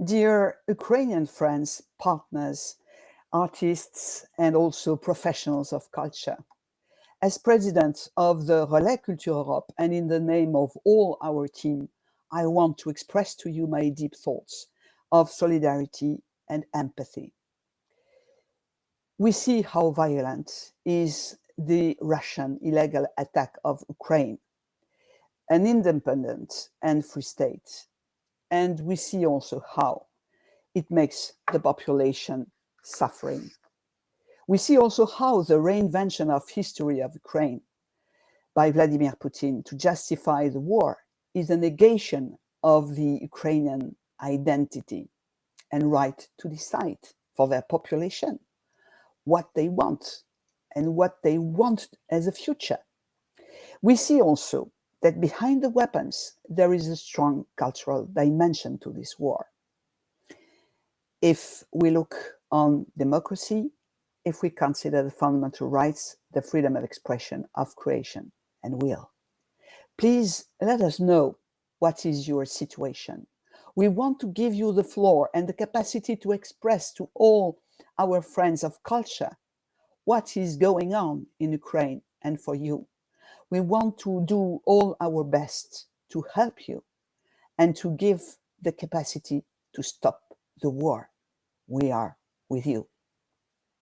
Dear Ukrainian friends, partners, artists, and also professionals of culture, as president of the Relais Culture Europe and in the name of all our team, I want to express to you my deep thoughts of solidarity and empathy. We see how violent is the Russian illegal attack of Ukraine, an independent and free state. And we see also how it makes the population suffering. We see also how the reinvention of history of Ukraine by Vladimir Putin to justify the war is a negation of the Ukrainian identity and right to decide for their population what they want and what they want as a future. We see also that behind the weapons, there is a strong cultural dimension to this war. If we look on democracy, if we consider the fundamental rights, the freedom of expression, of creation and will. Please let us know what is your situation. We want to give you the floor and the capacity to express to all our friends of culture what is going on in Ukraine and for you. We want to do all our best to help you and to give the capacity to stop the war. We are with you.